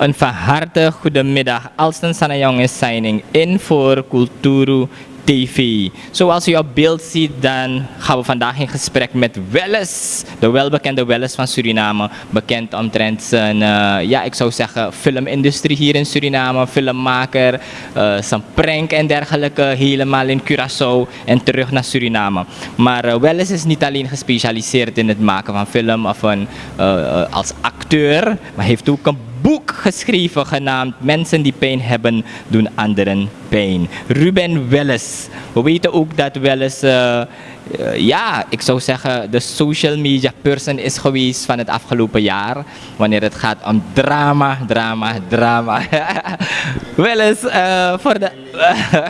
Een van harte goedemiddag. Alston is signing in voor Kulturu TV. Zoals u op beeld ziet, dan gaan we vandaag in gesprek met Welles, de welbekende Welles van Suriname. Bekend omtrent zijn, eh, ja, ik zou zeggen, filmindustrie hier in Suriname, filmmaker, eh, zijn prank en dergelijke, helemaal in Curaçao en terug naar Suriname. Maar uh, Welles is niet alleen gespecialiseerd in het maken van film of een, als acteur, maar heeft ook een boek geschreven genaamd Mensen die pijn hebben, doen anderen pijn. Ruben Welles. We weten ook dat Welles, uh, uh, ja, ik zou zeggen, de social media person is geweest van het afgelopen jaar. Wanneer het gaat om drama, drama, drama. Welles, uh, voordat,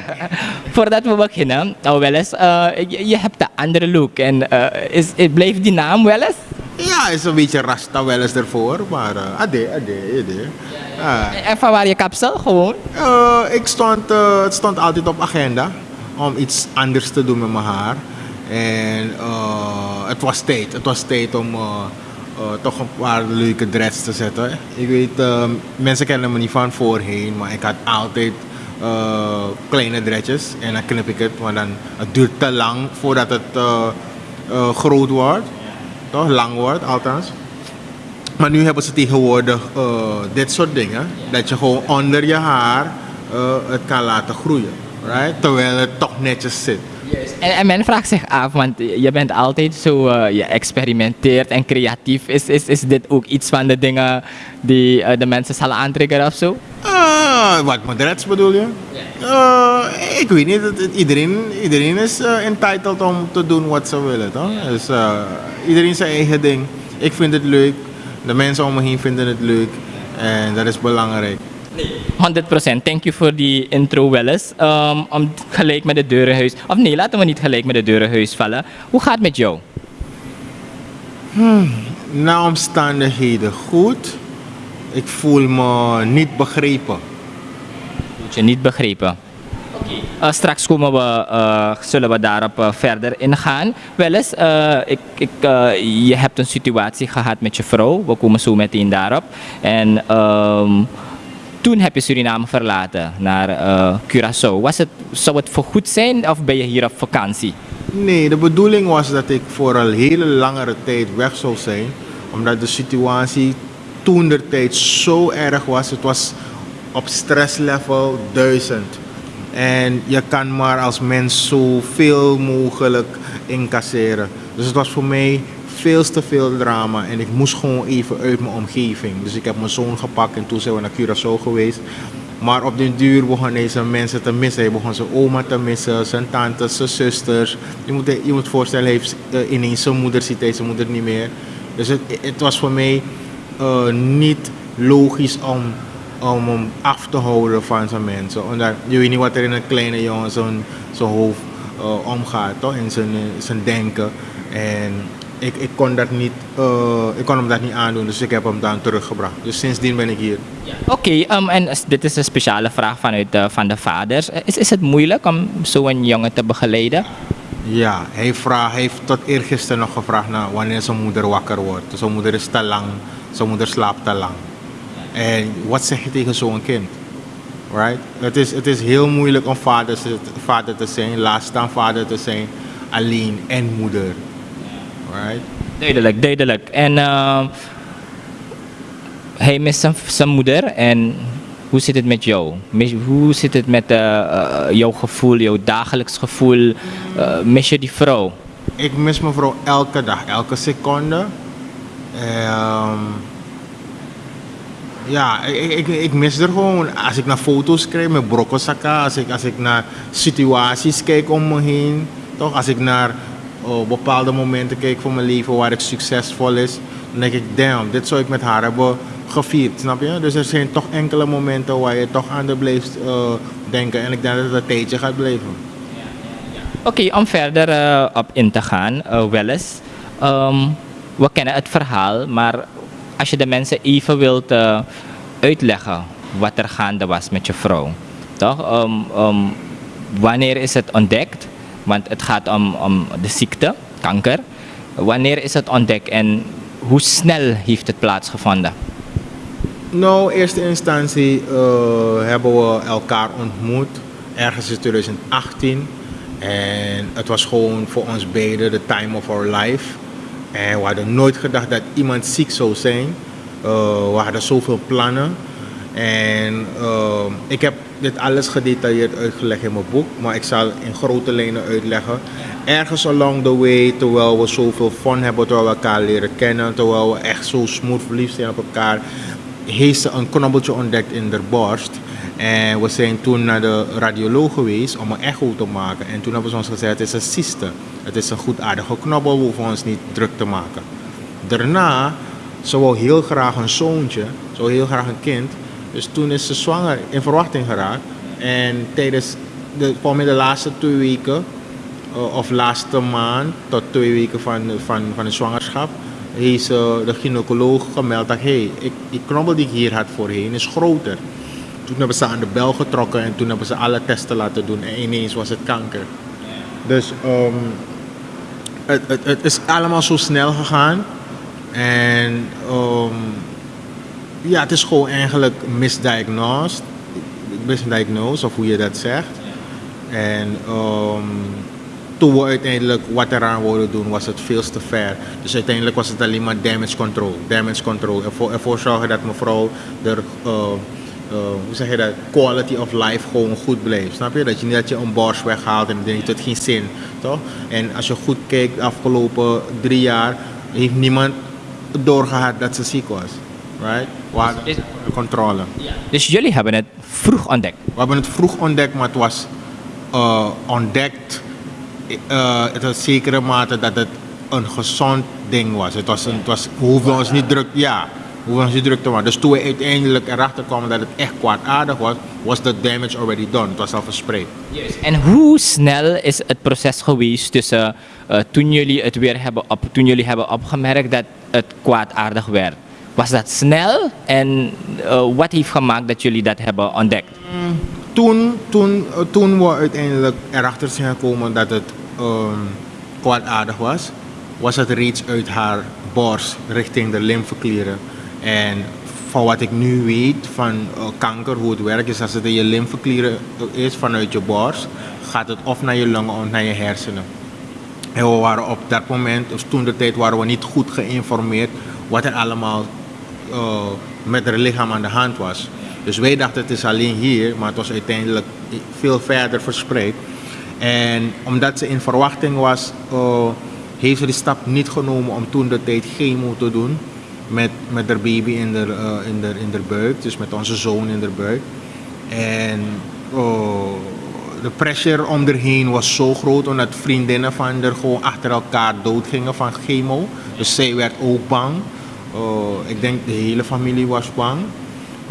voordat we beginnen, oh Welles, je, je, hebt een andere look. En is, blijft die naam Welles? Ja, is een beetje rasta wel eens ervoor, maar uh, ade, ade, ade. Uh, en van waar je kapsel gewoon? Uh, ik stond, uh, het stond altijd op agenda om iets anders te doen met mijn haar. En uh, het was tijd, het was tijd om toch een paar leuke dreads te zetten. Ik weet, uh, mensen kennen me niet van voorheen, maar ik had altijd kleine dreadjes en dan knip ik het, maar dan het duurt te lang voordat het groot wordt toch? Lang wordt, althans. Maar nu hebben ze tegenwoordig uh, dit soort dingen. Dat je gewoon onder je haar uh, het kan laten groeien. Right? Terwijl het toch netjes zit. Yes. En, en, men vraagt zich af, want je bent altijd zo, uh, je experimenteert en creatief. Is, is, is dit ook iets van de dingen die de mensen zullen aantrekken of zo? Uh, wat bedoel je? Yeah. ik weet niet, iedereen, iedereen is entitled om te doen wat ze willen. Toch? Dus iedereen zijn eigen ding. Ik vind het leuk, de mensen om me heen vinden het leuk en dat is belangrijk. 100%. Thank you voor die intro wel eens. Um, om gelijk met de deurenhuis. Of nee, laten we niet gelijk met de deurenhuis vallen. Hoe gaat het met jou? Hmm, na omstandigheden goed. Ik voel me niet begrepen. Voelt je niet begrepen? Uh, straks komen we, uh, zullen we daarop uh, verder ingaan. Wel eens, ik, ik, je hebt een situatie gehad met je vrouw. We komen zo meteen daarop. En um, toen heb je Suriname verlaten naar Curaçao. Was het, zou het voorgoed zijn of ben je hier op vakantie? Nee, de bedoeling was dat ik voor een hele langere tijd weg zou zijn. Omdat de situatie toen de tijd zo erg was. Het was op stresslevel 1000. En je kan maar als mens zoveel mogelijk incasseren. Dus het was voor mij veel te veel drama en ik moest gewoon even uit mijn omgeving. Dus ik heb mijn zoon gepakt en toen zijn we naar Curaçao geweest. Maar op den duur begonnen deze mensen te missen. Hij begon zijn oma te missen, zijn tantes, zijn zusters. Je moet je moet voorstellen, hij heeft uh, ineens zijn moeder ziet hij zijn moeder niet meer. Dus het, het was voor mij uh, niet logisch om om hem af te houden van zijn mensen. Omdat je weet niet wat er in een kleine jongen zijn, zijn hoofd uh, omgaat, toch? in zijn, zijn denken. En ik, ik, kon dat niet, uh, ik kon hem dat niet aandoen, dus ik heb hem dan teruggebracht. Dus sindsdien ben ik hier. Oké, okay, um, en dit is een speciale vraag vanuit uh, van de vaders. Is, is het moeilijk om zo'n jongen te begeleiden? Ja, hij, vraag, hij heeft tot eergisteren nog gevraagd naar wanneer zijn moeder wakker wordt. Dus zijn moeder is te lang, zijn moeder slaapt te lang. En wat zeg je tegen zo'n kind? Right? Het, is, het is heel moeilijk om vader, vader te zijn, laat staan vader te zijn, alleen en moeder. Right? Duidelijk, duidelijk. En uh, hij mist zijn, zijn moeder en hoe zit het met jou? Hoe zit het met uh, uh, jouw gevoel, jouw dagelijks gevoel? Uh, mis je die vrouw? Ik mis mijn vrouw elke dag, elke seconde. Um, ja, ik, ik, ik, mis er gewoon. Als ik naar foto's kijk met brokkelsakka, als ik, als ik naar situaties kijk om me heen, toch? Als ik naar oh, bepaalde momenten kijk van mijn leven waar ik succesvol is, dan denk ik, damn, dit zou ik met haar hebben gevierd, snap je? Dus er zijn toch enkele momenten waar je toch aan de blijft uh, denken en ik denk dat het een tijdje gaat blijven. Oké, om verder uh, op in te gaan, uh, wel eens. Um, we kennen het verhaal, maar als je de mensen even wilt uh, uitleggen wat er gaande was met je vrouw. Toch? Wanneer is het ontdekt? Want het gaat om, om de ziekte, kanker. Wanneer is het ontdekt en hoe snel heeft het plaatsgevonden? Nou, eerste instantie eh, hebben we elkaar ontmoet ergens in 2018. En het was gewoon voor ons beiden de time of our life. En we hadden nooit gedacht dat iemand ziek zou zijn. Uh, we hadden zoveel plannen. En uh, ik heb dit alles gedetailleerd uitgelegd in mijn boek, maar ik zal in grote lijnen uitleggen. Ergens along the way, terwijl we zoveel fun hebben, terwijl we elkaar leren kennen, terwijl we echt zo smooth verliefd zijn op elkaar, heeft ze een knobbeltje ontdekt in de borst. En we zijn toen naar de radioloog geweest om een echo te maken. En toen hebben ze ons gezegd, het is een cyste. Het is een goedaardige knobbel, we hoeven ons niet druk te maken. Daarna, ze wou heel graag een zoontje, wou heel graag een kind. Dus toen is ze zwanger in verwachting geraakt. En tijdens de, de laatste twee weken, uh, of laatste maand tot twee weken van, van, van de zwangerschap, heeft de gynaecoloog gemeld dat hey, die knobbel die ik hier had voorheen is groter. Toen hebben ze aan de bel getrokken en toen hebben ze alle testen laten doen en ineens was het kanker. Dus um, het, is allemaal zo snel gegaan. En um, ja, het is gewoon eigenlijk misdiagnosed. Misdiagnosed, of hoe je dat zegt. En um, toen we uiteindelijk wat eraan wilden doen, was het veel te ver. Dus uiteindelijk was het alleen maar damage control. Damage control. Ervoor, ervoor zorgen dat mevrouw er, uh, uh, hoe zeg je dat, quality of life gewoon goed blijft. Snap je? Dat je niet dat je een borst weghaalt en dan heeft het geen zin. Toch? En als je goed kijkt, de afgelopen drie jaar heeft niemand doorgehad dat ze ziek was. Right? We hadden Is- controle. Dus jullie hebben het vroeg ontdekt. We hebben het vroeg ontdekt, maar het was uh, ontdekt uh, zekere mate dat het een gezond ding was. Het was, een, het was we hoefden ons niet druk, ja, niet druk te maken. Dus toen we uiteindelijk erachter kwamen dat het echt kwaadaardig was, was the damage already done. Het was al verspreid. En hoe snel is het proces geweest tussen eh, toen jullie het weer hebben op, toen jullie hebben opgemerkt dat het kwaadaardig werd? Was dat snel en eh, wat heeft gemaakt dat jullie dat hebben ontdekt? Toen, toen, uh, toen we uiteindelijk erachter zijn gekomen dat het um, kwaadaardig was, was het reeds uit haar borst richting de lymfeklieren. En van wat ik nu weet van uh, kanker, hoe het werkt, is als het in je lymfeklieren is vanuit je borst, gaat het of naar je longen of naar je hersenen. En we waren op dat moment, dus toen de tijd, waren we niet goed geïnformeerd wat er allemaal uh, met haar lichaam aan de hand was. Dus wij dachten het is alleen hier, maar het was uiteindelijk veel verder verspreid. En omdat ze in verwachting was, heeft ze die stap niet genomen om toen de tijd chemo te doen met, met haar baby in de, uh, in, de, in de buik, dus met onze zoon in de buik. En uh, de pressure om erheen was zo groot omdat vriendinnen van haar gewoon achter elkaar doodgingen van chemo. Dus zij werd ook bang. Uh, ik denk de hele familie was bang.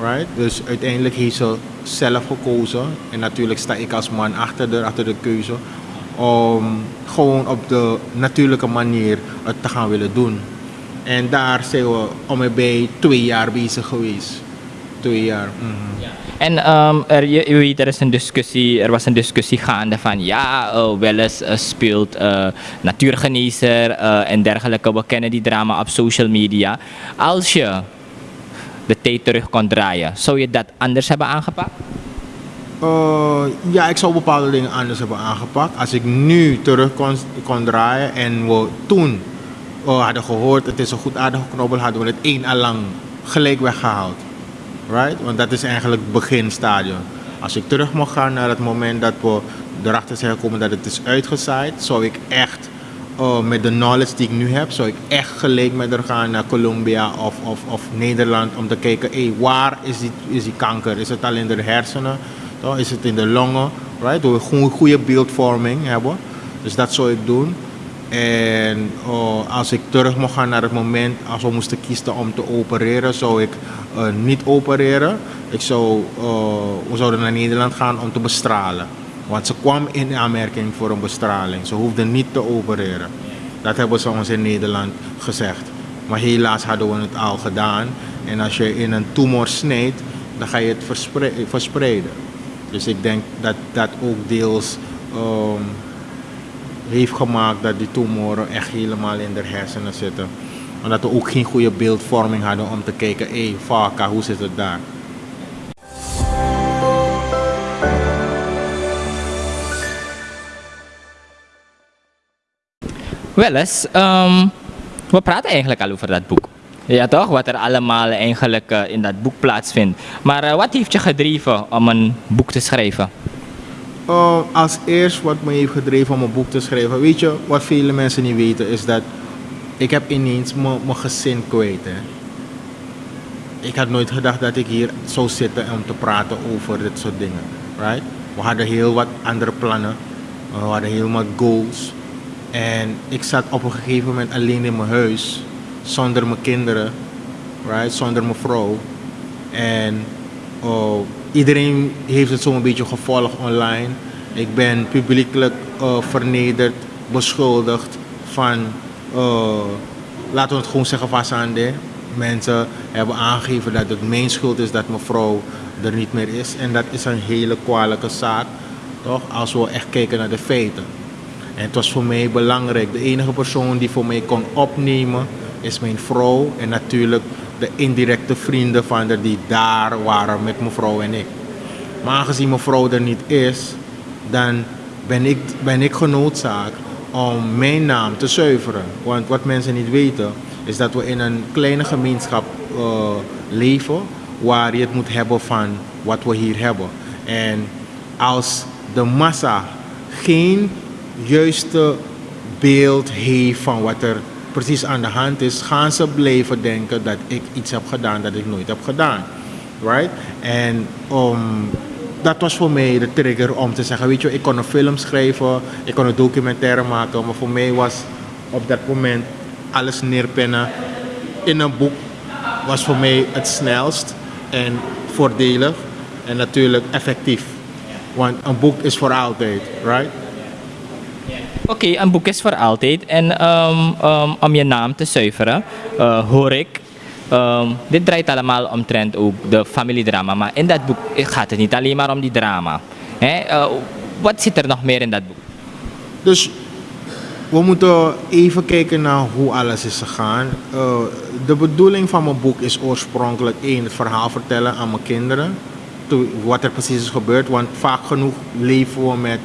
Right? Dus uiteindelijk heeft ze zelf gekozen. En natuurlijk sta ik als man achter de, achter de keuze. Om gewoon op de natuurlijke manier het te gaan willen doen. En daar zijn we om en bij twee jaar bezig geweest. Twee jaar. Mm -hmm. En um, er, je, je, weet, er, is een discussie, er was een discussie gaande van ja, uh, Welles uh, speelt uh, natuurgenezer en dergelijke. We kennen die drama op social media. Als je de tijd terug kon draaien, zou je dat anders hebben aangepakt? Uh, ja, ik zou bepaalde dingen anders hebben aangepakt. Als ik nu terug kon, kon draaien en we toen uh, hadden gehoord, het is een goed aardige knobbel, hadden we het één al lang gelijk weggehaald. Right? Want dat is eigenlijk het beginstadium. Als ik terug mocht gaan naar het moment dat we erachter zijn gekomen dat het is uitgezaaid, zou ik echt uh, met de knowledge die ik nu heb, zou ik echt gelijk met haar gaan naar Colombia of, of, of Nederland om te kijken, hey, waar is die, is die kanker? Is het al in de hersenen? Is het in de longen? Right? We gewoon goede beeldvorming hebben. Dus dat zou ik doen. En uh, als ik terug mocht gaan naar het moment, als we moesten kiezen om te opereren, zou ik uh, niet opereren. Ik zou, uh, we zouden naar Nederland gaan om te bestralen. Want ze kwam in aanmerking voor een bestraling. Ze hoefde niet te opereren. Dat hebben ze ons in Nederland gezegd. Maar helaas hadden we het al gedaan. En als je in een tumor snijdt, dan ga je het verspre verspreiden. Dus ik denk dat dat ook deels um, heeft gemaakt dat die tumoren echt helemaal in de hersenen zitten. Omdat we ook geen goede beeldvorming hadden om te kijken, hé, hey, fuck, hoe zit het daar? Wel eens, ehm, we praten eigenlijk al over dat boek. Ja toch, wat er allemaal eigenlijk uh, in dat boek plaatsvindt. Maar uh, wat heeft je gedreven om een boek te schrijven? Uh, als eerst wat me heeft gedreven om een boek te schrijven, weet je, wat vele mensen niet weten, is dat ik heb ineens mijn gezin kwijt. Hè. Ik had nooit gedacht dat ik hier zou zitten om te praten over dit soort dingen. Right? We hadden heel wat andere plannen. We hadden heel wat goals. En ik zat op een gegeven moment alleen in mijn huis, zonder mijn kinderen, right? zonder mijn vrouw. En uh, iedereen heeft het zo'n beetje gevolgd online. Ik ben publiekelijk uh, vernederd, beschuldigd van, uh, laten we het gewoon zeggen, vasande. Mensen hebben aangegeven dat het mijn schuld is dat mijn vrouw er niet meer is. En dat is een hele kwalijke zaak, toch? Als we echt kijken naar de feiten. En het was voor mij belangrijk. De enige persoon die voor mij kon opnemen is mijn vrouw. En natuurlijk de indirecte vrienden van haar die daar waren met mijn vrouw en ik. Maar aangezien mijn vrouw er niet is, dan ben ik, ben ik genoodzaakt om mijn naam te zuiveren. Want wat mensen niet weten, is dat we in een kleine gemeenschap uh, leven waar je het moet hebben van wat we hier hebben. En als de massa geen juiste beeld heeft van wat er precies aan de hand is, gaan ze blijven denken dat ik iets heb gedaan dat ik nooit heb gedaan. Right? En um, dat was voor mij de trigger om te zeggen, weet je, ik kon een film schrijven, ik kon een documentaire maken, maar voor mij was op dat moment alles neerpennen in een boek was voor mij het snelst en voordelig en natuurlijk effectief. Want een boek is voor altijd, right? Oké, een boek is voor altijd. En um, um, om je naam te zuiveren, uh, hoor ik. Um, dit draait allemaal omtrent ook de familiedrama. Maar in dat boek gaat het niet alleen maar om die drama. Hè? Uh, wat zit er nog meer in dat boek? Dus we moeten even kijken naar hoe alles is gegaan. Uh, de bedoeling van mijn boek is oorspronkelijk één, het verhaal vertellen aan mijn kinderen. Wat er precies is gebeurd. Want vaak genoeg leven we met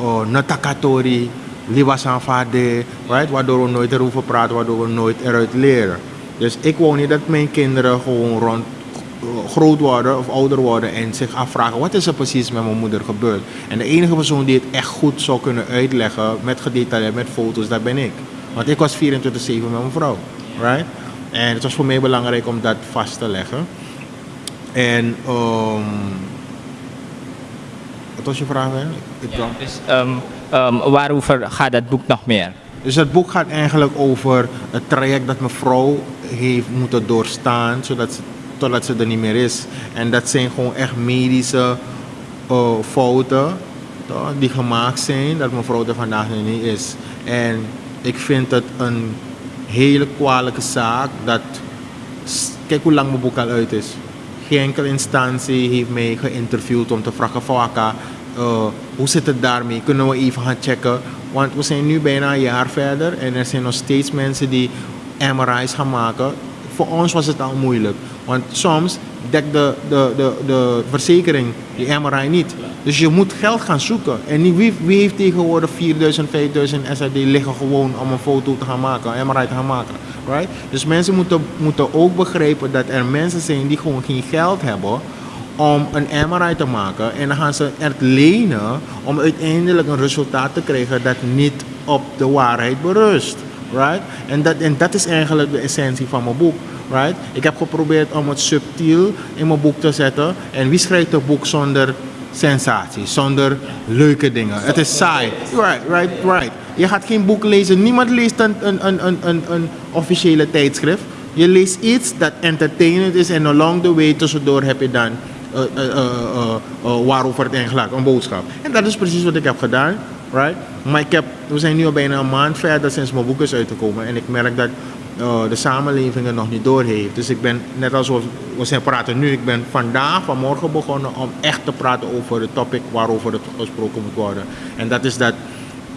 uh, natakatori, liwasanfade, right? waardoor we nooit erover praten, waardoor we nooit eruit leren. Dus ik wou niet dat mijn kinderen gewoon rond uh, groot worden of ouder worden en zich afvragen wat is er precies met mijn moeder gebeurd. En de enige persoon die het echt goed zou kunnen uitleggen met gedetailleerd, met foto's, dat ben ik. Want ik was 24-7 met mijn vrouw. Right? En het was voor mij belangrijk om dat vast te leggen. En um, wat was je vraag? Ik ja, dus, um, um, waarover gaat dat boek nog meer? Dus het boek gaat eigenlijk over het traject dat mijn vrouw heeft moeten doorstaan zodat ze, totdat ze er niet meer is. En dat zijn gewoon echt medische uh, fouten toch, die gemaakt zijn dat mijn vrouw er vandaag niet is. En ik vind het een hele kwalijke zaak dat, kijk hoe lang mijn boek al uit is. Geen enkele instantie heeft mij geïnterviewd om te vragen van uh, hoe zit het daarmee? Kunnen we even gaan checken? Want we zijn nu bijna een jaar verder en er zijn nog steeds mensen die MRI's gaan maken. Voor ons was het al moeilijk. Want soms dekt de, de, de, de verzekering die MRI niet. Dus je moet geld gaan zoeken. En wie, wie heeft tegenwoordig 4000, 5000 SRD liggen gewoon om een foto te gaan maken, een MRI te gaan maken. Right? Dus mensen moeten, moeten ook begrijpen dat er mensen zijn die gewoon geen geld hebben om een MRI te maken. En dan gaan ze het lenen om uiteindelijk een resultaat te krijgen dat niet op de waarheid berust. Right? En, dat, en dat is eigenlijk de essentie van mijn boek. Right? Ik heb geprobeerd om het subtiel in mijn boek te zetten. En wie schrijft een boek zonder sensatie, zonder leuke dingen? Het is saai. Right, right, right. Je gaat geen boek lezen. Niemand leest een, een, een, een, een, officiële tijdschrift. Je leest iets dat entertainend is en along the way tussendoor heb je dan waarover het eigenlijk een boodschap. En dat is precies wat ik heb gedaan. Right? Maar ik we zijn nu al bijna een maand verder sinds mijn boek is uitgekomen. En ik merk dat de samenleving er nog niet door heeft. Dus ik ben, net als we, we zijn praten nu, ik ben vandaag, vanmorgen begonnen om echt te praten over het topic waarover het gesproken moet worden. En dat is dat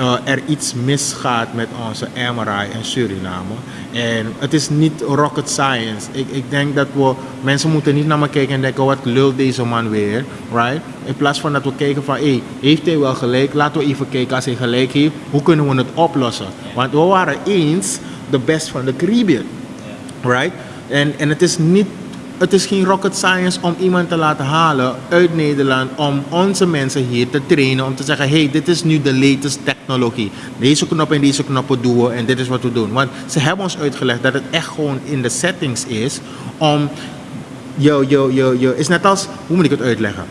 uh, er iets misgaat met onze MRI in Suriname. En het is niet rocket science. Ik, ik denk dat we, mensen moeten niet naar me kijken en denken, wat lult deze man weer, right? In plaats van dat we kijken van, hey, heeft hij wel gelijk? Laten we even kijken als hij gelijk heeft, hoe kunnen we het oplossen? Want we waren eens de best van de Caribbean, right? En, en het is niet het is geen rocket science om iemand te laten halen uit Nederland om onze mensen hier te trainen om te zeggen hey dit is nu de latest technologie. Deze knop en deze knoppen doen we en dit is wat we doen. Want ze hebben ons uitgelegd dat het echt gewoon in de settings is om je, je, je, je is net als hoe moet ik het uitleggen?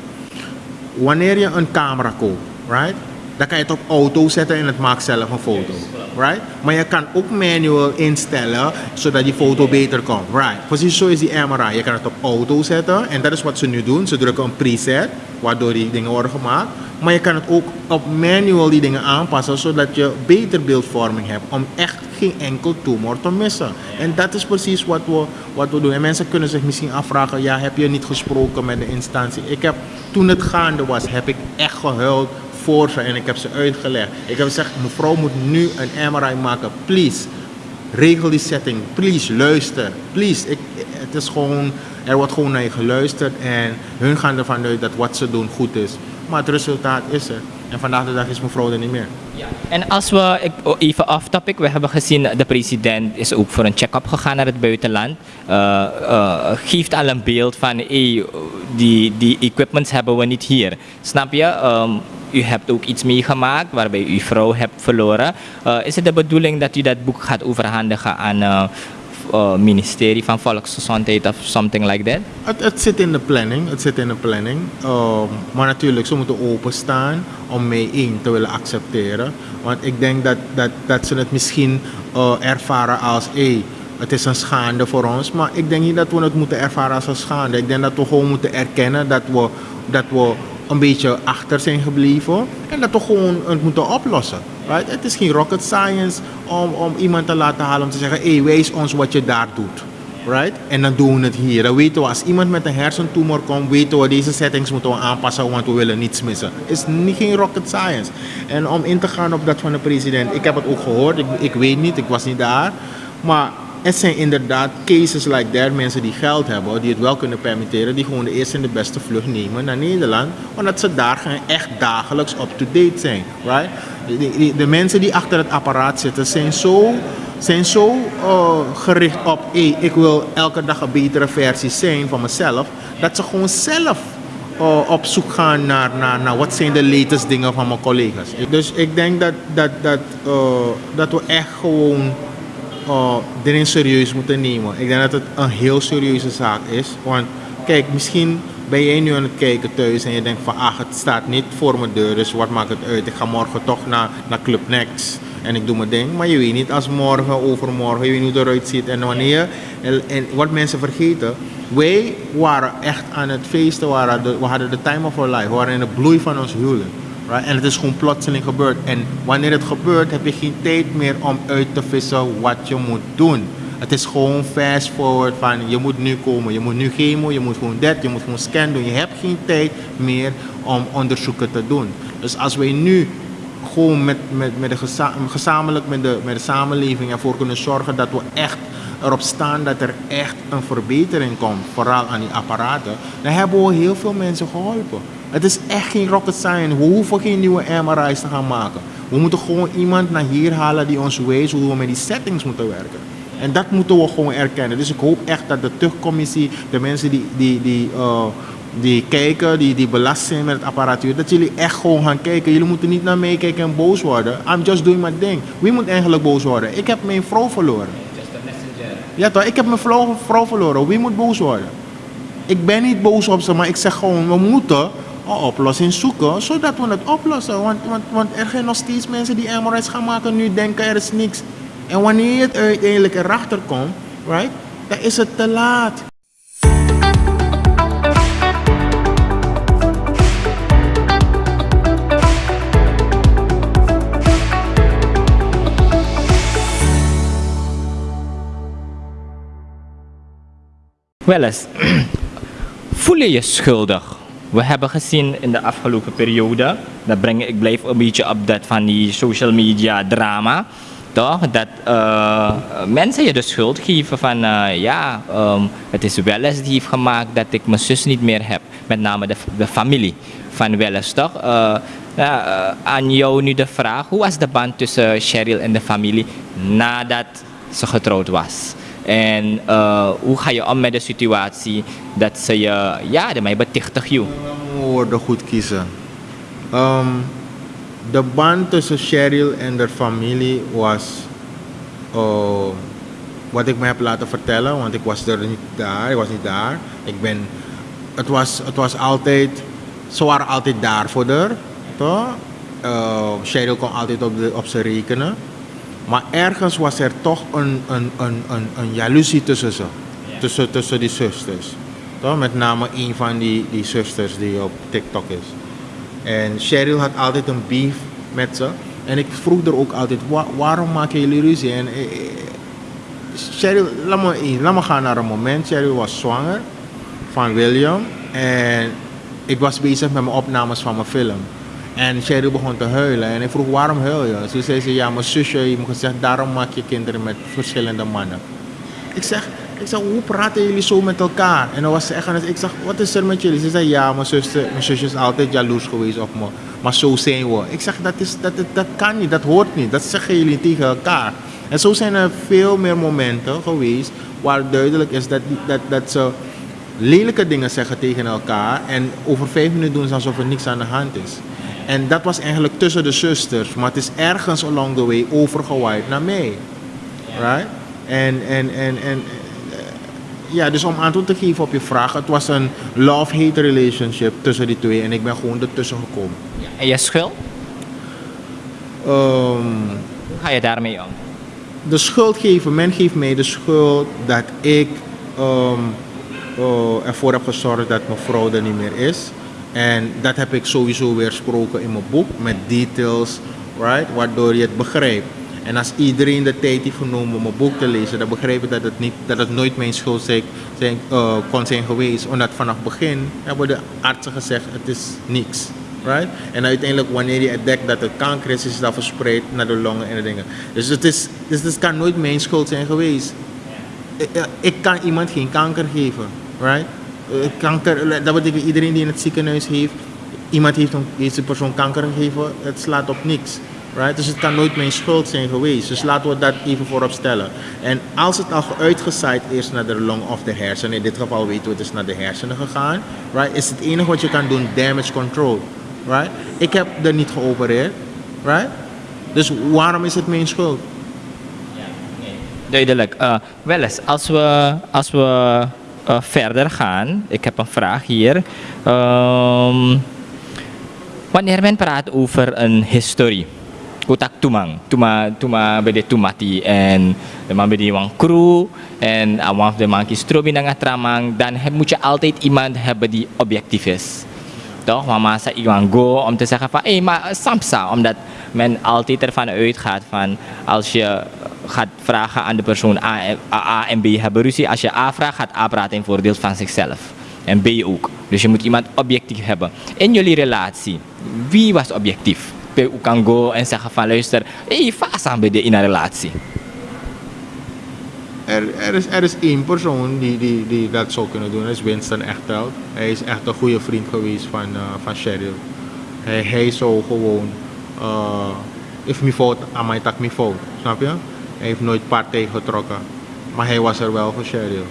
Wanneer je een camera koopt right dan kan je het op auto zetten en het maakt zelf een foto. Right? Maar je kan ook manual instellen zodat die foto beter komt. Right? Precies zo is die MRI. Je kan het op auto zetten en dat is wat ze nu doen. Ze drukken een preset waardoor die dingen worden gemaakt. Maar je kan het ook op manual die dingen aanpassen zodat je beter beeldvorming hebt om echt geen enkel tumor te missen. En dat is precies wat we, wat we doen. En mensen kunnen zich misschien afvragen, ja, heb je niet gesproken met de instantie? Ik heb, toen het gaande was, heb ik echt gehuild voor ze en ik heb ze uitgelegd. Ik heb gezegd, mevrouw moet nu een MRI maken, please. Regel die setting, please, luister, please. Ik, het is gewoon, er wordt gewoon naar je geluisterd en hun gaan ervan uit dat wat ze doen goed is. Maar het resultaat is er. En vandaag de dag is mevrouw er niet meer. Ja. En als we, ik, oh, even off topic, we hebben gezien de president is ook voor een check-up gegaan naar het buitenland. Uh, geeft al een beeld van, hey, die, die equipments hebben we niet hier. Snap je? Um, u hebt ook iets meegemaakt waarbij u uw vrouw hebt verloren. Is het de bedoeling dat u dat boek gaat overhandigen aan uh, ministerie van Volksgezondheid of something like that? Het, zit in de planning. Het zit in de planning. Uh, maar natuurlijk, ze moeten openstaan om mee één te willen accepteren. Want ik denk dat, dat, dat ze het misschien uh, ervaren als... Hey, het is een schande voor ons, maar ik denk niet dat we het moeten ervaren als een schande. Ik denk dat we gewoon moeten erkennen dat we, dat we een beetje achter zijn gebleven en dat we gewoon het moeten oplossen. Right? Het is geen rocket science om, om iemand te laten halen om te zeggen, hé, hey, wees ons wat je daar doet. Right? En dan doen we het hier. Dan weten we, als iemand met een hersentumor komt, weten we deze settings moeten we aanpassen, want we willen niets missen. Het is niet geen rocket science. En om in te gaan op dat van de president, ik heb het ook gehoord, ik, ik weet niet, ik was niet daar. Maar het zijn inderdaad cases like that, mensen die geld hebben, die het wel kunnen permitteren, die gewoon de eerste en de beste vlucht nemen naar Nederland, omdat ze daar echt dagelijks up-to-date zijn. Right? De, de, mensen die achter het apparaat zitten zijn zo, zijn zo uh, gericht op, hey, ik wil elke dag een betere versie zijn van mezelf, dat ze gewoon zelf uh, op zoek gaan naar, naar, naar wat zijn de latest dingen van mijn collega's. Dus ik denk dat, dat, dat, uh, dat we echt gewoon uh, erin serieus moeten nemen. Ik denk dat het een heel serieuze zaak is. Want kijk, misschien ben jij nu aan het kijken thuis en je denkt van ach, het staat niet voor mijn deur, dus wat maakt het uit? Ik ga morgen toch naar, naar Club Next en ik doe mijn ding. Maar je weet niet als morgen, overmorgen, je weet niet hoe het eruit ziet en wanneer. En, en wat mensen vergeten, wij waren echt aan het feesten, we hadden de time of our life, we waren in de bloei van ons huwelijk. Right? En het is gewoon plotseling gebeurd. En wanneer het gebeurt, heb je geen tijd meer om uit te vissen wat je moet doen. Het is gewoon fast forward van je moet nu komen, je moet nu chemo, je moet gewoon dat, je moet gewoon scan doen. Je hebt geen tijd meer om onderzoeken te doen. Dus als wij nu gewoon met, met, met de geza gezamenlijk met de, met de samenleving ervoor kunnen zorgen dat we echt erop staan dat er echt een verbetering komt, vooral aan die apparaten, dan hebben we heel veel mensen geholpen. Het is echt geen rocket science. We hoeven geen nieuwe MRI's te gaan maken. We moeten gewoon iemand naar hier halen die ons wijst hoe we met die settings moeten werken. En dat moeten we gewoon erkennen. Dus ik hoop echt dat de tuchtcommissie, de mensen die, die, die, uh, die kijken, die, die belast zijn met het apparatuur, dat jullie echt gewoon gaan kijken. Jullie moeten niet naar mij kijken en boos worden. I'm just doing my thing. Wie moet eigenlijk boos worden? Ik heb mijn vrouw verloren. Ja toch, ik heb mijn vrouw, vrouw verloren. Wie moet boos worden? Ik ben niet boos op ze, maar ik zeg gewoon, we moeten oplossing zoeken, zodat we het oplossen. Want, want, want er zijn nog steeds mensen die MRI's gaan maken nu denken er is niks. En wanneer het uiteindelijk erachter komt, right, dan is het te laat. Wel eens, voel je je schuldig we hebben gezien in de afgelopen periode, dat breng, ik blijf een beetje op dat van die social media drama, toch? Dat uh, mensen je de schuld geven van, uh, ja, um, het is Welles die heeft gemaakt dat ik mijn zus niet meer heb. Met name de, de familie van Welles, toch? Uh, aan jou nu de vraag, hoe was de band tussen Cheryl en de familie nadat ze getrouwd was? En hoe ga je om met de situatie dat ze je, ja, de mij betichtig je? woorden goed kiezen. De band tussen Cheryl en de familie was wat ik me heb laten vertellen, want ik was er niet daar, ik was niet daar. Ik ben, het was, het was altijd, ze waren altijd daar voor haar, toch? Uh, Cheryl kon altijd op, de, op ze rekenen. Maar ergens was er toch een, een, een, een, een jaloezie tussen ze. Tussen, tussen die zusters. Toch? Met name een van die, die zusters die op TikTok is. En Cheryl had altijd een beef met ze. En ik vroeg er ook altijd, waarom maken jullie ruzie? En eh, eh, Cheryl, laat me, laat me gaan naar een moment. Cheryl was zwanger van William. En ik was bezig met mijn opnames van mijn film. En Sherry begon te huilen. En ik vroeg, waarom huil je? Ze zei ze, ja, mijn zusje heeft me gezegd, daarom maak je kinderen met verschillende mannen. Ik zeg, ik zeg, hoe praten jullie zo met elkaar? En dan was ze echt ik zeg, wat is er met jullie? Ze zei, ja, mijn zusje, mijn zusje is altijd jaloers geweest op me. Maar zo zijn we. Ik zeg, dat, is, dat, dat, dat kan niet, dat hoort niet. Dat zeggen jullie tegen elkaar. En zo zijn er veel meer momenten geweest waar duidelijk is dat, dat, dat ze lelijke dingen zeggen tegen elkaar. En over vijf minuten doen ze alsof er niks aan de hand is. En dat was eigenlijk tussen de zusters, maar het is ergens along the way overgewaaid naar mij. Right? En, en, en, en eh, ja, dus om antwoord te geven op je vraag, het was een love-hate relationship tussen die twee en ik ben gewoon ertussen gekomen. Ja, en je schuld? Um, Hoe ga je daarmee om? De schuld geven, men geeft mij de schuld dat ik um, uh, ervoor heb gezorgd dat mijn vrouw er niet meer is. En dat heb ik sowieso weersproken in mijn boek met details, right? waardoor je het begrijpt. En als iedereen de tijd heeft genomen om mijn boek te lezen, dan begrijp ik dat het, niet, dat het nooit mijn schuld zijn, zijn, uh, kon zijn geweest. Omdat vanaf het begin hebben de artsen gezegd, het is niks. Right? En uiteindelijk wanneer je ontdekt dat het kanker is, is dat verspreid naar de longen en de dingen. Dus het, is, dus het kan nooit mijn schuld zijn geweest. Ik, ik kan iemand geen kanker geven. Right? Eh, kanker, dat betekent iedereen die in het ziekenhuis heeft, iemand heeft een, deze persoon kanker gegeven, het slaat op niks. Right? Dus het kan nooit mijn schuld zijn geweest. Dus laten we dat even voorop stellen. En als het al uitgezaaid is naar de long of de hersenen, in dit geval weten we het is naar de hersenen gegaan, right? is het enige wat je kan doen damage control. Right? Ik heb er niet geopereerd. Right? Dus waarom is het mijn schuld? Duidelijk. Uh, wel eens, als we, als we uh, verder gaan, ik heb een vraag hier. Um, wanneer men praat over een historie, kotak tumang, tuma tuma bede tumati en de man bede wang crew en awang de man kistrobi na tramang, dan heb, moet je altijd iemand hebben die objectief is. Toch? Mama sa iwan go om te zeggen van, hé, maar samsa, omdat men altijd ervan uitgaat van als je gaat vragen aan de persoon A, A, en B hebben ruzie. Als je A vraagt, gaat A praten in voordeel van zichzelf. En B ook. Dus je moet iemand objectief hebben. In jullie relatie, wie was objectief? U kan go en zeggen van luister, hey, fasa bij in een relatie. Er, er, is, er is één persoon die, die, die dat zou kunnen doen. Dat is Winston Echteld. Hij is echt een goede vriend geweest van, uh, van Cheryl. Hij, hij zou gewoon, uh, if me fout, aan mij tak me fout. Snap je? Hij heeft nooit partij getrokken. Maar hij was er wel voor Cheryl.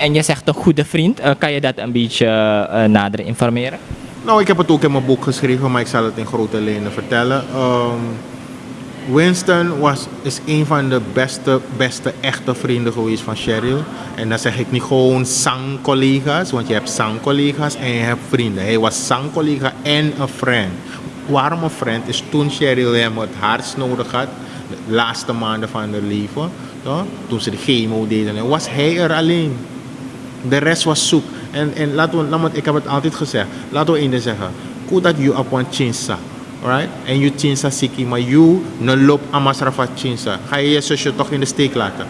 En je zegt een goede vriend. Uh, kan je dat een beetje uh, nader informeren? Nou, ik heb het ook in mijn boek geschreven, maar ik zal het in grote lijnen vertellen. Um, Winston was, is een van de beste, beste echte vrienden geweest van Cheryl. En dan zeg ik niet gewoon zangcollega's, want je hebt zangcollega's en je hebt vrienden. Hij was zangcollega en een friend. Waarom een friend? Is toen Cheryl hem het hardst nodig had de laatste maanden van haar leven, toch? toen ze de chemo deden, was hij er alleen. De rest was zoek. En, en laten we, ik heb het altijd gezegd, laten we één zeggen. Kudat you op een chinsa, right? En you chinsa siki, maar you ne loop amasrafa chinsa. Ga je je zusje toch in de steek laten?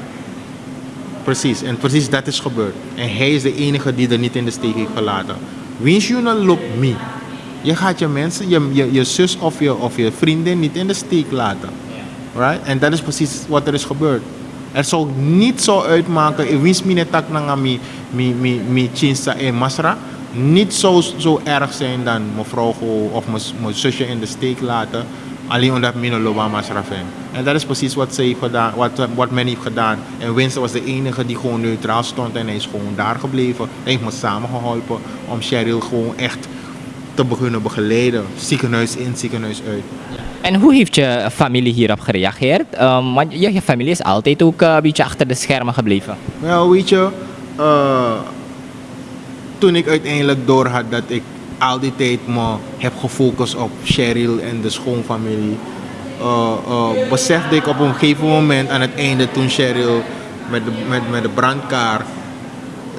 Precies, en precies dat is gebeurd. En hij is de enige die er niet in de steek heeft gelaten. Wins you not look me. Je gaat je mensen, je, je, je zus of je, of je vriendin niet in de steek laten. Right? En dat is precies wat er is gebeurd. Er zou niet zo uitmaken, ik wist me tak na mi mi mi chinsa en masra, niet zo, zo erg zijn dan mevrouw of mijn- mijn zusje in de steek laten, alleen omdat no loba masra. En dat is precies wat ze wat, wat men heeft gedaan. En Winston was de enige die gewoon neutraal stond en hij is gewoon daar gebleven. Hij heeft me samengeholpen om Cheryl gewoon echt te beginnen begeleiden. Ziekenhuis in, ziekenhuis uit. En hoe heeft je familie hierop gereageerd? Ehm, want je, familie is altijd ook eh, een beetje achter de schermen gebleven. Wel, weet je, eh, toen ik uiteindelijk door had dat ik al die tijd me heb gefocust op Cheryl en de schoonfamilie, eh, besefte ik op een gegeven moment aan het einde toen Cheryl met de, met, met de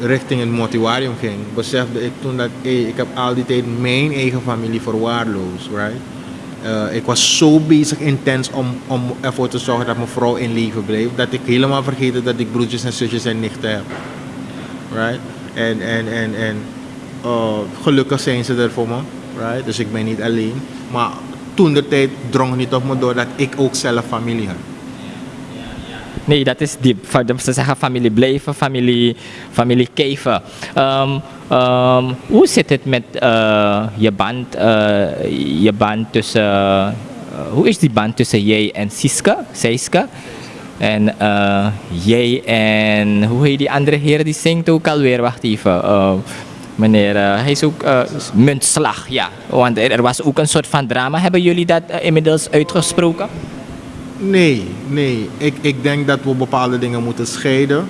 richting het mortuarium ging, besefte ik toen dat ik heb al die tijd mijn eigen familie verwaarloosd, right? Eh, ik was zo bezig intens om, om ervoor te zorgen dat mijn vrouw in leven bleef, dat ik helemaal vergeten dat ik broertjes en zusjes en nichten heb. Right? En, en, en, en eh, gelukkig zijn ze er voor me. Right? Dus ik ben niet alleen. Maar toen de tijd drong niet op me door dat ik ook zelf familie had. Nee, dat is diep. Ze zeggen familie blijven, familie, familie keven. Ehm, ehm, hoe zit het met je band, eh, je band tussen, eh, hoe is die band tussen jij en Siska, Seiska? En jij en, hoe heet die andere heer die zingt ook alweer, wacht even. eh, meneer, hij is ook Muntslag, ja. Want er, er was ook een soort van drama. Hebben jullie dat inmiddels uitgesproken? Nee, nee. Ik, ik denk dat we bepaalde dingen moeten scheiden.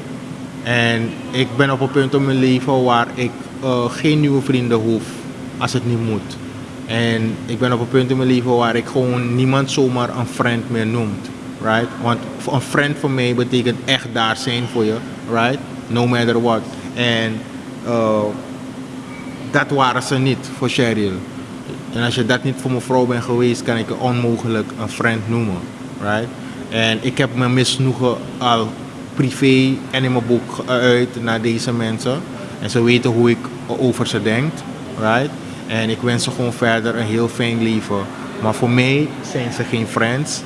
En ik ben op een punt in mijn leven waar ik eh, geen nieuwe vrienden hoef als het niet moet. En ik ben op een punt in mijn leven waar ik gewoon niemand zomaar een friend meer noemt. Right? Want een friend voor mij betekent echt daar zijn voor je. Right? No matter what. En eh, dat waren ze niet voor Cheryl. En als je dat niet voor mijn vrouw bent geweest, kan ik je onmogelijk een friend noemen. Right? En ik heb mijn misnoegen al privé en in mijn boek geuit naar deze mensen. En ze weten hoe ik over ze denk. Right? En ik wens ze gewoon verder een heel fijn leven. Maar voor mij zijn ze geen friends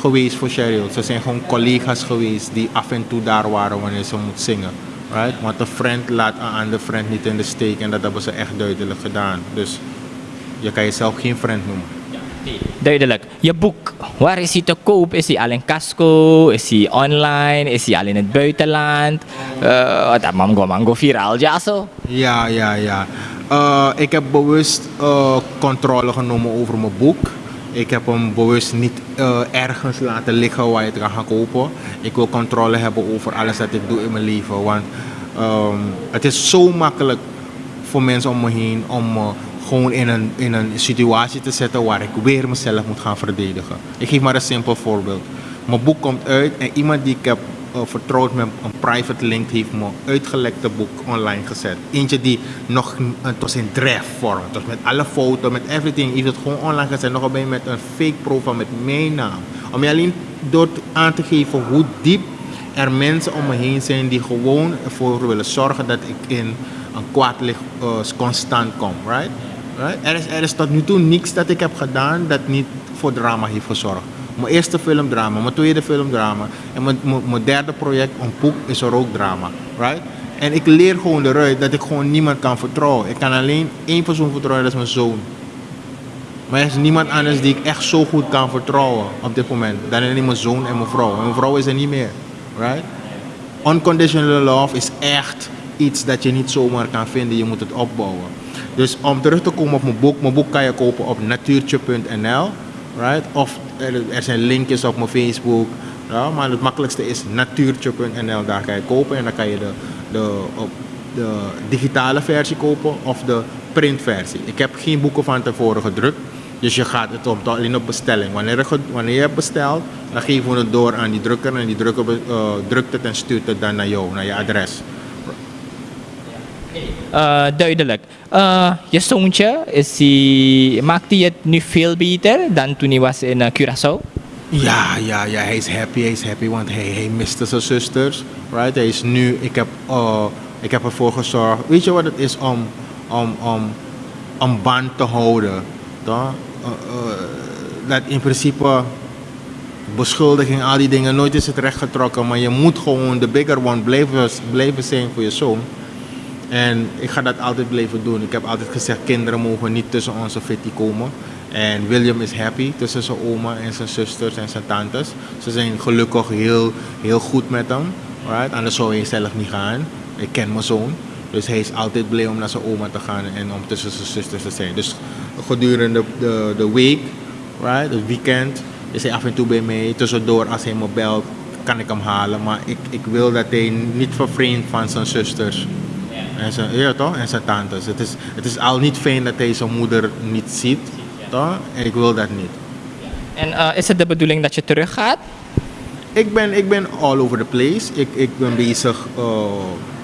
geweest voor Cheryl. Ze zijn gewoon collega's geweest die af en toe daar waren wanneer ze moet zingen. Right? Want een friend laat een andere friend niet in de steek en dat hebben ze echt duidelijk gedaan. Dus je kan jezelf geen friend noemen. Duidelijk. Je boek, waar is hij te koop? Is hij al in Casco? Is hij online? Is hij al in het buitenland? Uh, dat mango mango viraal, ja zo? Ja, ja, ja. Uh, ik heb bewust uh, controle genomen over mijn boek. Ik heb hem bewust niet ergens laten liggen waar je het kan gaan kopen. Ik wil controle hebben over alles wat ik doe in mijn leven. Want um, het is zo makkelijk voor mensen om me heen om gewoon in een, in een situatie te zetten waar ik weer mezelf moet gaan verdedigen. Ik geef maar een simpel voorbeeld. Mijn boek komt uit en iemand die ik heb uh, vertrouwd met een private link heeft me uitgelekte boek online gezet. Eentje die nog, het was in draft vorm, het was met alle foto's, met everything, heeft het gewoon online gezet. Nog bij met een fake profile met mijn naam. Om je alleen door aan te geven hoe diep er mensen om me heen zijn die gewoon ervoor willen zorgen dat ik in een kwaad licht uh, constant kom, right? Er, is, er is tot nu toe niks dat ik heb gedaan dat niet voor drama heeft gezorgd. Mijn eerste filmdrama, mijn tweede filmdrama en mijn, mijn, mijn derde project, een boek, is er ook drama, right? En ik leer gewoon eruit dat ik gewoon niemand kan vertrouwen. Ik kan alleen één persoon vertrouwen, dat is mijn zoon. Maar er is niemand anders die ik echt zo goed kan vertrouwen op dit moment. Dan alleen mijn zoon en mijn vrouw. En mijn vrouw is er niet meer, right? Unconditional love is echt iets dat je niet zomaar kan vinden. Je moet het opbouwen. Dus om terug te komen op mijn boek. Mijn boek kan je kopen op natuurtje.nl. Right? Of er, er, zijn linkjes op mijn Facebook. Maar het makkelijkste is natuurtje.nl. Daar kan je kopen en dan kan je de, de, de digitale versie kopen of de printversie. Ik heb geen boeken van tevoren gedrukt. Dus je gaat het op, alleen op bestelling. Wanneer je, wanneer je hebt besteld, dan geven we het door aan die drukker. En die drukker uh, drukt het en stuurt het dan naar jou, naar je adres. Uh, duidelijk. Uh, je zoontje, is hij, maakt hij het nu veel beter dan toen hij was in uh, Curaçao? Ja, ja, ja, hij is happy, hij is happy, want hij, hij miste zijn zusters. Right? Hij is nu, ik heb, uh, ik heb ervoor gezorgd. Weet je wat het is om, om, om een band te houden. Toch? Dat in principe beschuldiging, al die dingen, nooit is het recht getrokken. Maar je moet gewoon de bigger one blijven, blijven zijn voor je zoon. En ik ga dat altijd blijven doen. Ik heb altijd gezegd, kinderen mogen niet tussen onze fitty komen. En William is happy tussen zijn oma en zijn zusters en zijn tantes. Ze zijn gelukkig heel, heel goed met hem. Right? Anders zou hij zelf niet gaan. Ik ken mijn zoon. Dus hij is altijd blij om naar zijn oma te gaan en om tussen zijn zusters te zijn. Dus gedurende de, de week, right, het weekend, is hij af en toe bij mij. Tussendoor, als hij me belt, kan ik hem halen. Maar ik, ik wil dat hij niet vervreemd van zijn zusters. En zijn, ja, toch? en zijn tantes. Het is, het is al niet fijn dat hij zijn moeder niet ziet. Toch? En ik wil dat niet. En uh, is het de bedoeling dat je teruggaat? Ik ben, ik ben all over the place. Ik, ik ben bezig. Uh,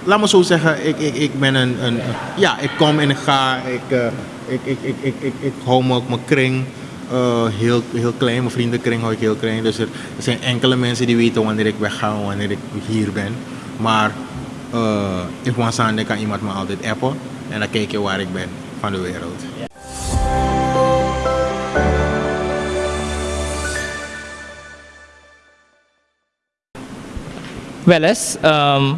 laat me zo zeggen, ik, ik, ik ben een, een. Ja, ik kom en ik ga. Ik, uh, ik, ik, ik, ik, ik, ik hou me mijn kring. Uh, heel, heel klein, mijn vriendenkring hou ik heel klein. Dus er, er zijn enkele mensen die weten wanneer ik wegga, wanneer ik hier ben. Maar uh, if one kan iemand me altijd appen en dan kijk je waar ik ben van de wereld. Wel eens,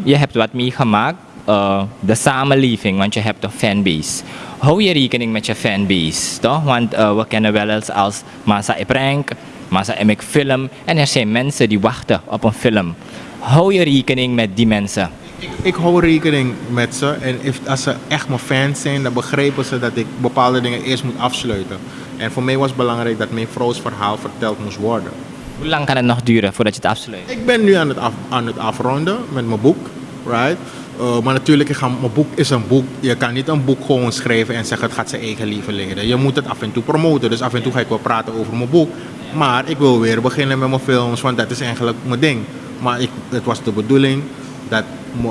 je hebt wat meegemaakt, uh, de samenleving, want je hebt een fanbase. Hou je rekening met je fanbase, toch? Want uh, we kennen wel eens als Masa Prank, Masa Emek Film en er zijn mensen die wachten op een film. Hou je rekening met die mensen? Ik, ik hou rekening met ze en if, als ze echt mijn fans zijn, dan begrijpen ze dat ik bepaalde dingen eerst moet afsluiten. En voor mij was het belangrijk dat mijn vrouws verhaal verteld moest worden. Hoe lang kan het nog duren voordat je het afsluit? Ik ben nu aan het, af, aan het afronden met mijn boek, right? Uh, maar natuurlijk, ga, mijn boek is een boek. Je kan niet een boek gewoon schrijven en zeggen het gaat zijn eigen leven leiden. Je moet het af en toe promoten. Dus af en toe ga ik wel praten over mijn boek. Maar ik wil weer beginnen met mijn films, want dat is eigenlijk mijn ding. Maar ik, het was de bedoeling dat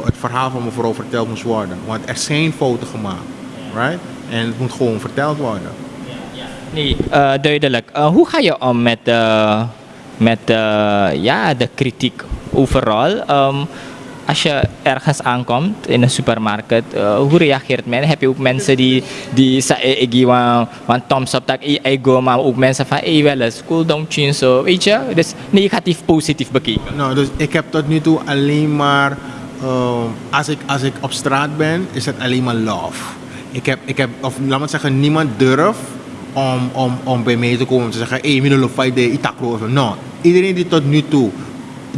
het verhaal van mevrouw verteld moest worden. Want er zijn fouten gemaakt. Right? En het moet gewoon verteld worden. Nee, uh, duidelijk. Uh, hoe ga je om met, uh, met ja, de kritiek overal? Um, als je ergens aankomt in een supermarkt, uh, hoe reageert men? Heb je ook mensen die, die zeggen, ik geef een dat ik maar ook mensen van, hey, wel eens, cool down zo, weet je? Dus negatief, positief bekeken. Nou, dus ik heb tot nu toe alleen maar, uh, als, ik, als ik op straat ben, is het alleen maar love. Ik heb, ik heb of laat maar zeggen, niemand durft om, om, om bij mij te komen en te zeggen, hey, we willen fight itakro. No, iedereen die tot nu toe,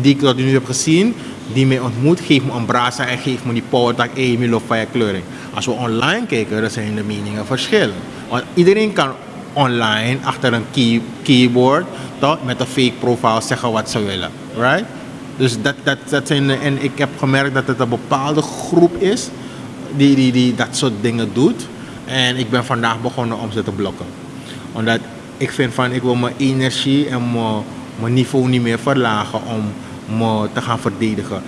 die ik tot nu toe heb gezien, die mij ontmoet, geeft me een brasa en geeft me die power dat ik van je kleuring. Als we online kijken, dan zijn de meningen verschillend. Want iedereen kan online achter een key, keyboard met een fake profile zeggen wat ze willen. Right? Dus dat, dat, dat zijn, en ik heb gemerkt dat het een bepaalde groep is die, die, die dat soort dingen doet. En ik ben vandaag begonnen om ze te blokken. Omdat ik vind van ik wil mijn energie en mijn, mijn niveau niet meer verlagen om me te gaan verdedigen.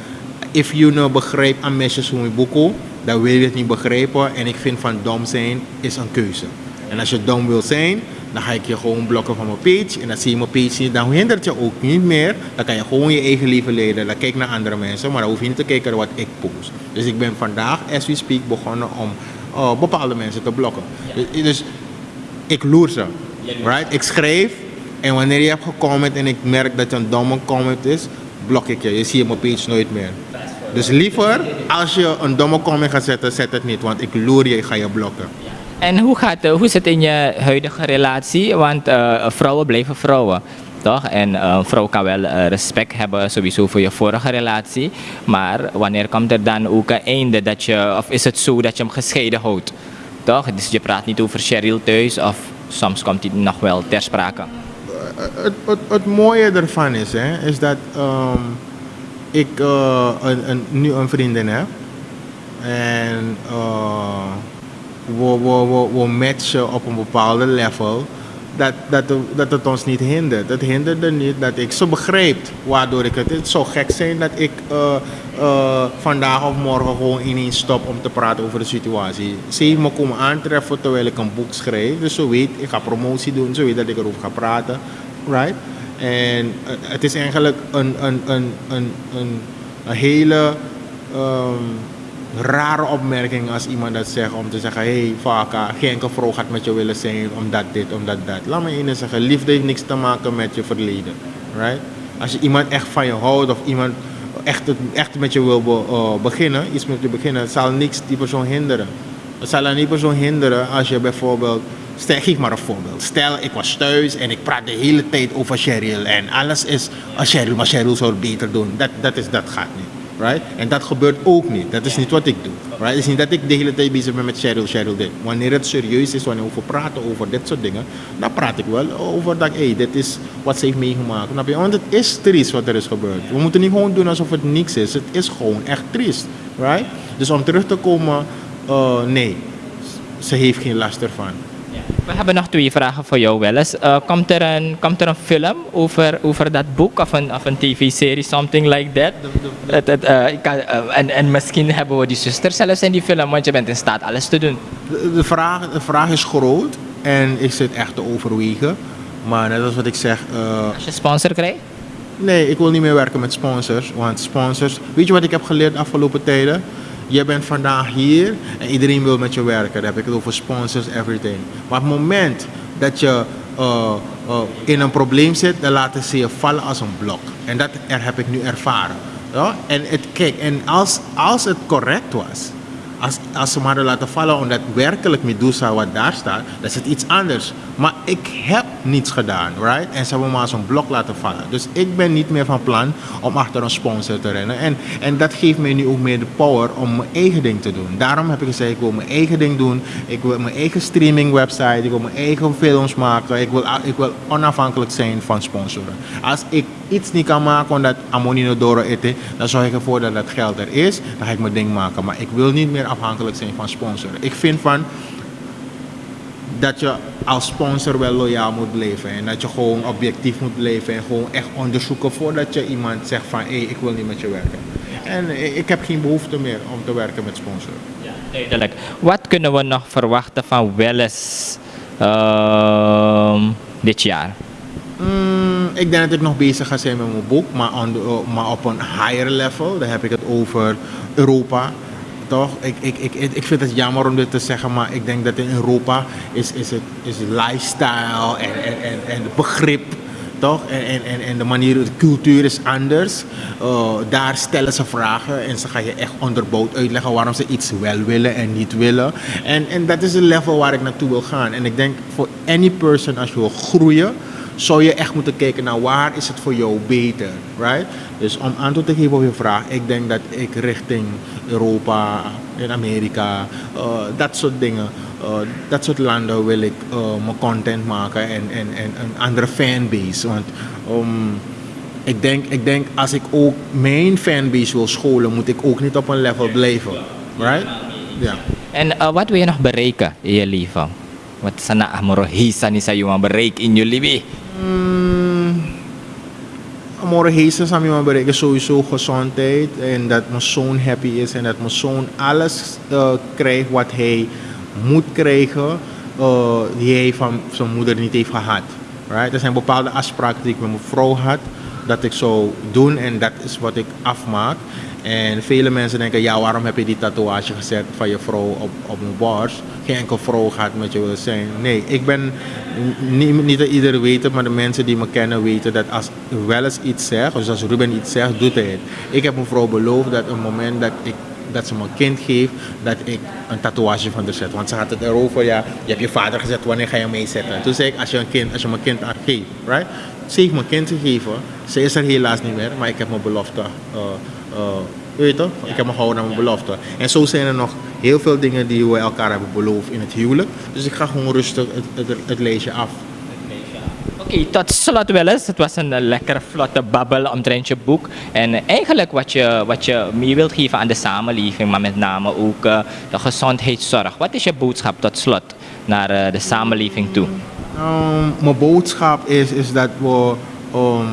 If you nou begrijpt aan mensen zo'n boeken, dan wil je het niet begrijpen. En ik vind van dom zijn is een keuze. En als je dom wil zijn, dan ga ik je gewoon blokken van mijn page. En dan zie je mijn page niet. Dan hindert je ook niet meer. Dan kan je gewoon je eigen leven leiden. Dan kijk naar andere mensen. Maar dan hoef je niet te kijken naar wat ik post. Dus ik ben vandaag, as we speak, begonnen om uh, bepaalde mensen te blokken. Dus, dus ik loer ze. Right? Ik schrijf. En wanneer je hebt gecomment en ik merk dat je een domme comment is, blok ik je. Je ziet mijn page nooit meer. Dus liever, als je een domme comment gaat zetten, zet het niet. Want ik loer je, ik ga je blokken. En hoe, gaat, hoe is het in je huidige relatie? Want uh, vrouwen blijven vrouwen. Toch? En uh, een vrouw kan wel respect hebben sowieso voor je vorige relatie. Maar wanneer komt er dan ook een einde dat je, of is het zo dat je hem gescheiden houdt? Toch? Dus je praat niet over Cheryl thuis of soms komt hij nog wel ter sprake het, het, mooie ervan is, hè, is dat um, ik uh, een, een, nu een vriendin heb. En uh, we, we, we, we matchen op een bepaalde level dat, dat, dat het ons niet hindert. Het hinderde niet dat ik ze begrijpt waardoor ik het. Het zou gek zijn dat ik uh, vandaag of morgen gewoon ineens stop om te praten over de situatie. Ze heeft me komen aantreffen terwijl ik een boek schrijf. Dus zo weet, ik ga promotie doen, zo weet dat ik erover ga praten. Right? En uh, het is eigenlijk een, een, een, een, een, hele. Um, rare opmerking als iemand dat zegt om te zeggen: hey, Vaka, geen vrouw gaat met je willen zijn omdat dit, omdat dat. Laat me één zeggen: liefde heeft niks te maken met je verleden. Right? Als je iemand echt van je houdt of iemand echt, echt met je wil uh, beginnen, iets met je beginnen, zal niks die persoon hinderen. Het zal aan die persoon hinderen als je bijvoorbeeld. Stel, geef maar een voorbeeld. Stel, ik was thuis en ik praat de hele tijd over Cheryl. En alles is als Cheryl, maar Cheryl zou het beter doen. Dat, dat, is, dat gaat niet. Right? En dat gebeurt ook niet. Dat is niet wat ik doe. Right? Het is niet dat ik de hele tijd bezig ben met Cheryl, Cheryl dit. Wanneer het serieus is, wanneer we praten over dit soort dingen, dan praat ik wel over dat, hey, dit is wat ze heeft meegemaakt. Want het is triest wat er is gebeurd. We moeten niet gewoon doen alsof het niks is. Het is gewoon echt triest. Right? Dus om terug te komen, uh, nee, ze heeft geen last ervan. We hebben nog twee vragen voor jou, Welles. Uh, komt, er een, komt er een film over, over dat boek of een, of een tv-serie, something like that? Het, het, uh, ik kan, uh, en, en misschien hebben we die zuster zelfs in die film, want je bent in staat alles te doen. De, de, vraag, de vraag is groot en ik zit echt te overwegen. Maar net als wat ik zeg. Als je sponsor krijgt? Nee, ik wil niet meer werken met sponsors. Want sponsors. Weet je wat ik heb geleerd de afgelopen tijden? Je bent vandaag hier en iedereen wil met je werken. Dan heb ik het over sponsors, everything. Maar op het moment dat je uh, uh, in een probleem zit, dan laten ze je vallen als een blok. En dat er heb ik nu ervaren. En, het, kijk, en als, als het correct was, als, als ze maar laten vallen omdat werkelijk Medusa wat daar staat, dan is het iets anders. Maar ik heb niets gedaan, right? En ze hebben maar zo'n blok laten vallen. Dus ik ben niet meer van plan om achter een sponsor te rennen. En, en dat geeft mij nu ook meer de power om mijn eigen ding te doen. Daarom heb ik gezegd, ik wil mijn eigen ding doen. Ik wil mijn eigen streaming website. Ik wil mijn eigen films maken. Ik wil, ik wil onafhankelijk zijn van sponsoren. Als ik iets niet kan maken omdat Amonino Doro eten, dan zorg ik ervoor dat dat geld er is. Dan ga ik mijn ding maken. Maar ik wil niet meer afhankelijk zijn van sponsoren. Ik vind van dat je als sponsor wel loyaal moet blijven. En dat je gewoon objectief moet blijven. En gewoon echt onderzoeken voordat je iemand zegt van hé, hey, ik wil niet met je werken. En ik heb geen behoefte meer om te werken met sponsoren. Ja, duidelijk. Wat kunnen we nog verwachten van Welles uh, dit jaar? Mm, ik denk dat ik nog bezig ga zijn met mijn boek, maar, on the, maar op een higher level. Dan heb ik het over Europa. Toch? Ik, ik, ik, ik vind het jammer om dit te zeggen, maar ik denk dat in Europa is, is het is lifestyle en, en, en, en begrip toch? En, en, en de manier, de cultuur is anders. Uh, daar stellen ze vragen en ze gaan je echt onderbouwd uitleggen waarom ze iets wel willen en niet willen. En, en dat is het level waar ik naartoe wil gaan. En ik denk voor any person, als je wil groeien, zou je echt moeten kijken naar waar is het voor jou beter, right? Dus om antwoord te geven op je vraag, ik denk dat ik richting Europa, in Amerika, uh, dat soort dingen, uh, dat soort landen wil ik uh, mijn content maken en, en, en een andere fanbase. Want um, ik, denk, ik denk als ik ook mijn fanbase wil scholen, moet ik ook niet op een level blijven, right? Ja. En wat wil je nog bereiken in je leven? Wat sana amoro hisa ni sa yung bereik in je leven? Mm, Amore Heesen zou je bereiken sowieso gezondheid en dat mijn zoon happy is en dat mijn zoon alles uh, krijgt wat hij moet krijgen uh, die hij van zijn moeder niet heeft gehad. Right? Er zijn bepaalde afspraken die ik met mijn vrouw had dat ik zou doen en dat is wat ik afmaak. En vele mensen denken, ja waarom heb je die tatoeage gezet van je vrouw op, op mijn borst? Geen enkel vrouw gaat met je willen zijn. Nee, ik ben, niet, niet dat iedereen weet het, maar de mensen die me kennen weten dat als wel eens iets zegt, dus als Ruben iets zegt, doet hij het. Ik heb mijn vrouw beloofd dat op het moment dat ik dat ze me een kind geeft, dat ik een tatoeage van haar zet. Want ze had het erover, ja, je hebt je vader gezet, wanneer ga je meezetten? Toen zei ik, als je een kind, als je mijn kind geeft, right? Ze heeft mijn kind gegeven, ze is er helaas niet meer, maar ik heb mijn belofte, uh, uh, weet je Ik heb me gehouden aan mijn belofte. En zo zijn er nog heel veel dingen die we elkaar hebben beloofd in het huwelijk. Dus ik ga gewoon rustig het, het, het lijstje af. Oké, okay, tot slot wel eens. Het was een lekker vlotte babbel omtrent je boek. En eigenlijk wat je, wat je mee wilt geven aan de samenleving, maar met name ook de gezondheidszorg. Wat is je boodschap tot slot naar de samenleving toe? Um, mijn boodschap is, is dat we um,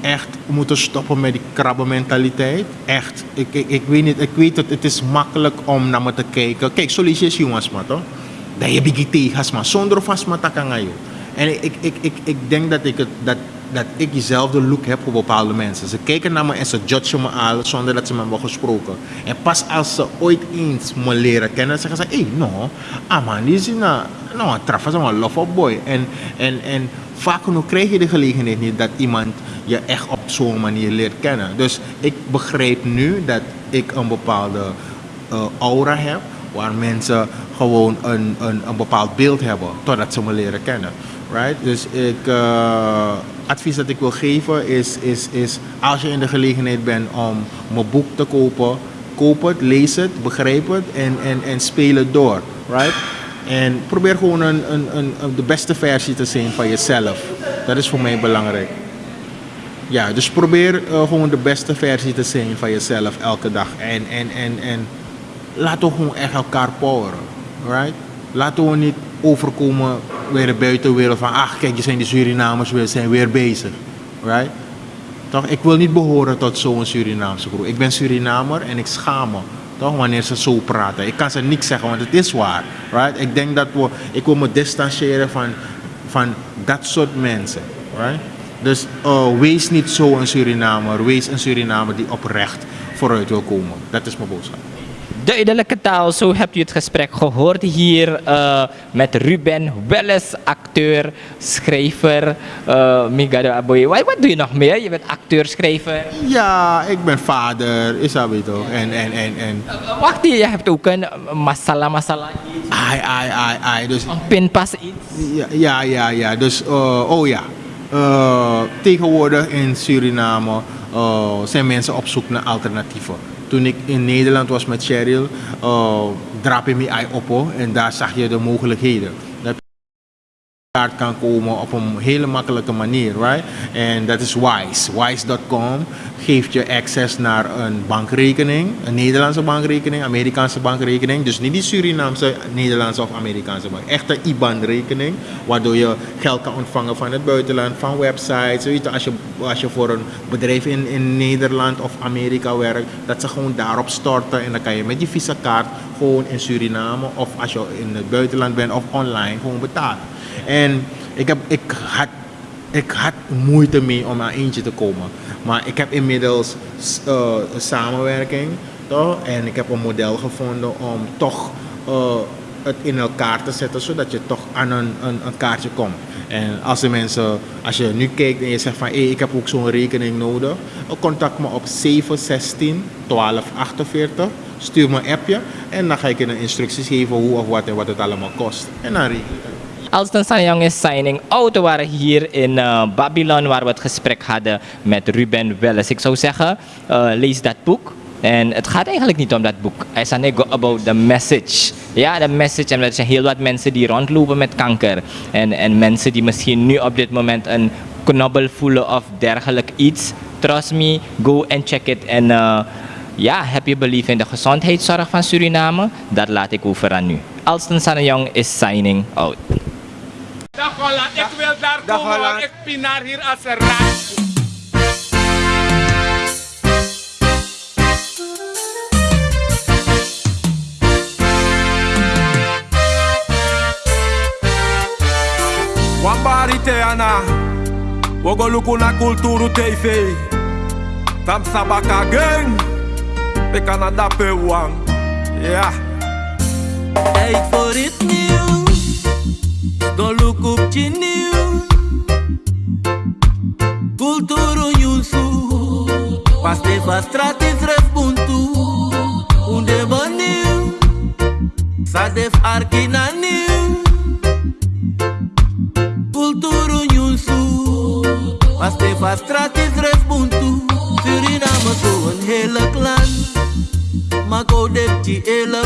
echt moeten stoppen met die krabbenmentaliteit. Echt. Ik, ik, ik weet niet, ik weet het, het is makkelijk om naar me te kijken. Kijk, solliciteer jongens maar toch? Dat je biggie tegen maar zonder vast maar kan En ik, ik, ik, ik denk dat ik het, dat dat ik diezelfde look heb voor bepaalde mensen. Ze kijken naar me en ze judgen me al zonder dat ze me hebben gesproken. En pas als ze ooit eens me leren kennen, zeggen ze: hé, hey, no, man, die is een, no, Trafa is een love boy. En, en, en vaak genoeg krijg je de gelegenheid niet dat iemand je echt op zo'n manier leert kennen. Dus ik begrijp nu dat ik een bepaalde uh, aura heb, waar mensen gewoon een, een, een bepaald beeld hebben totdat ze me leren kennen. Right? Dus ik, uh, advies dat ik wil geven is, is, is als je in de gelegenheid bent om mijn boek te kopen, koop het, lees het, begrijp het en, en, en speel het door. Right? En probeer gewoon een, een, een, de beste versie te zijn van jezelf. Dat is voor mij belangrijk. Ja, dus probeer uh, gewoon de beste versie te zijn van jezelf elke dag. En, en, en, en laten we gewoon echt elkaar poweren. Right? Laten we niet overkomen weer de buitenwereld van... ach, kijk, je zijn die Surinamers, we zijn weer bezig. Right? Toch? Ik wil niet behoren tot zo'n Surinaamse groep. Ik ben Surinamer en ik schaam me. Toch? Wanneer ze zo praten. Ik kan ze niks zeggen, want het is waar. Right? Ik denk dat we... Ik wil me distancieren van, van dat soort mensen. Right? Dus uh, wees niet zo een Surinamer. Wees een Surinamer die oprecht vooruit wil komen. Dat is mijn boodschap. Duidelijke taal, zo hebt u het gesprek gehoord hier uh, met Ruben Welles, acteur, schrijver, uh, Migado Aboy. Wat, wat doe je nog meer? Je bent acteur, schrijver? Ja, ik ben vader, is dat weet toch? En, en, en, en... Uh, wacht, je hebt ook een masala masala iets? Ai, ai, ai, ai. Dus... Een pinpas iets? Ja, ja, ja, ja. Dus, uh, oh ja. Tegenwoordig in Suriname zijn mensen op zoek naar alternatieven. Toen ik in Nederland was met Cheryl, uh, drap je me eye op en daar zag je de mogelijkheden kaart kan komen op een hele makkelijke manier, right? En dat is Wise. Wise.com geeft je access naar een bankrekening, een Nederlandse bankrekening, Amerikaanse bankrekening. Dus niet die Surinaamse, Nederlandse of Amerikaanse bank. Echt een IBAN-rekening, waardoor je geld kan ontvangen van het buitenland, van websites. Weet als, je, als je voor een bedrijf in, in Nederland of Amerika werkt, dat ze gewoon daarop storten en dan kan je met je visa-kaart gewoon in Suriname of als je in het buitenland bent of online gewoon betalen. En ik, heb, ik, had, ik had moeite mee om aan eentje te komen. Maar ik heb inmiddels een samenwerking. Toch? En ik heb een model gevonden om toch uh, het in elkaar te zetten, zodat je toch aan een, een, een, kaartje komt. En als de mensen, als je nu kijkt en je zegt van hé, ik heb ook zo'n rekening nodig, contact me op 716 1248. Stuur me een appje en dan ga ik je een instructies geven hoe of wat en wat het allemaal kost. En dan regel Alston Sanjong is signing out. We waren hier in uh, Babylon waar we het gesprek hadden met Ruben Welles. Ik zou zeggen, uh, lees dat boek. En het gaat eigenlijk niet om dat boek. Het is go about the message. Ja, de message. En er zijn heel wat mensen die rondlopen met kanker. En, en mensen die misschien nu op dit moment een knobbel voelen of dergelijk iets. Trust me, go and check it. En uh, ja, heb je belief in de gezondheidszorg van Suriname? Dat laat ik over aan u. Alston Sanjong is signing out. Dag Holland, ik wil daar Dag komen, want ik pinaar hier als een raad. Wambari Teana, Wogoluku na Kulturu TV. Tam Sabaka Gang, de Canada Pewang. Ja. Tijd voor het nieuws, dolu kup chiniu Kulturu nyusu Paste fastratis răzbuntu Unde băniu Sadef arkinaniu Kulturu nyusu Paste fastratis răzbuntu Surinamă cu în helă clan Mă codep ci elă